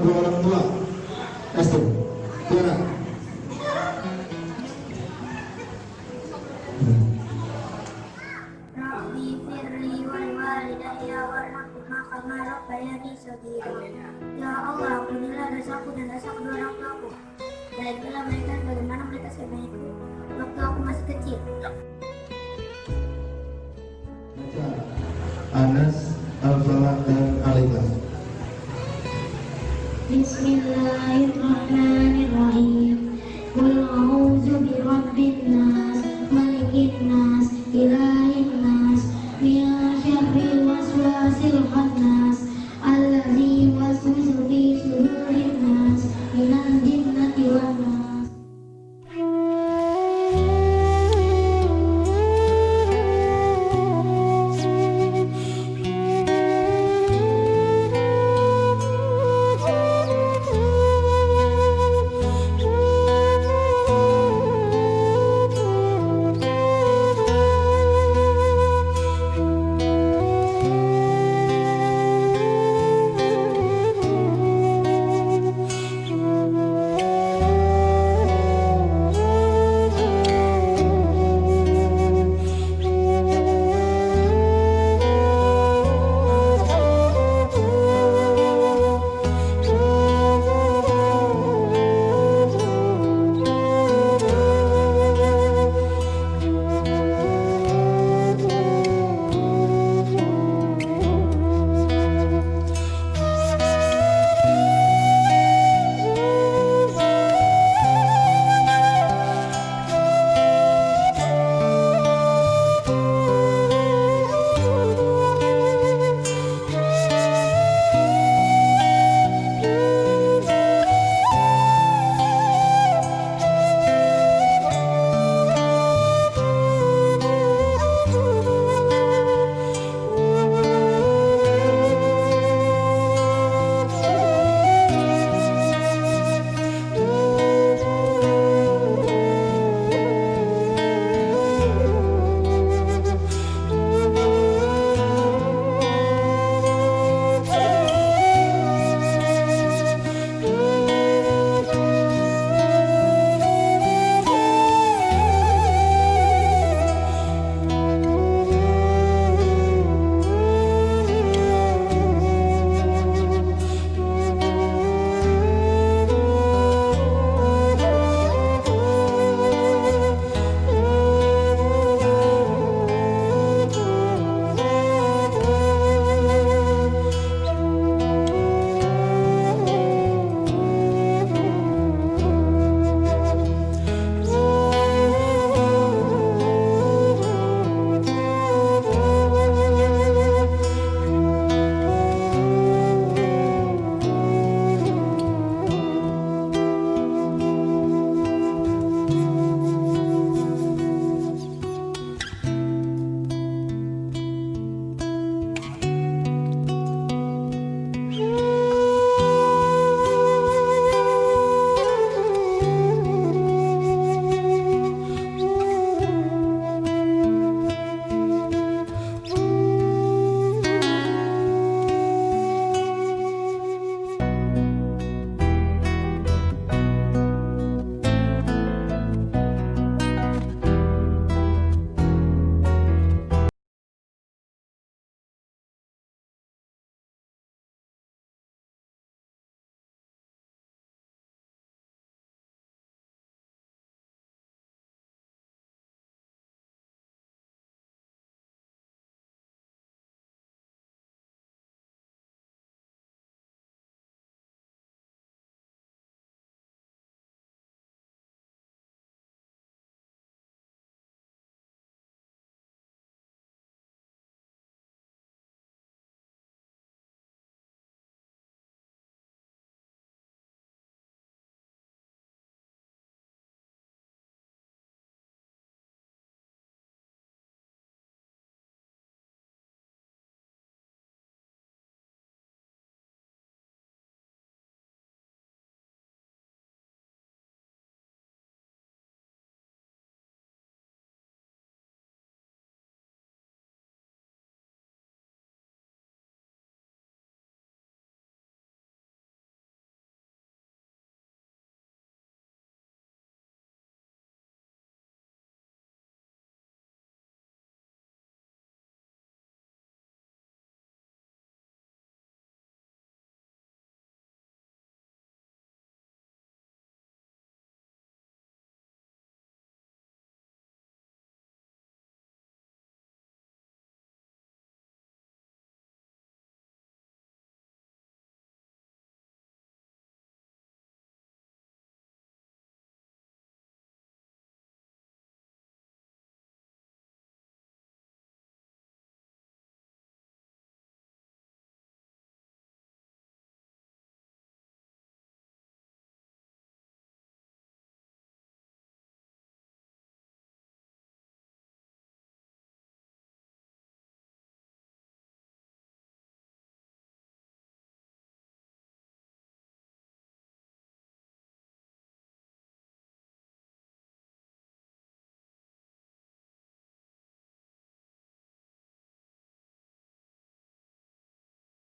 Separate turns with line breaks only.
Kedua orang tua SD Tiara
Rabbi firli wal walidayya warhamhuma kama rabbayani shaghira. Ya Allah, ampunilah dosaku dan dosa kedua orang tuaku. Baiklah mereka bagaimana mereka sebaikku waktu aku masih kecil.
Anas Al-Falah dan
بسم الله الرحمن الرحيم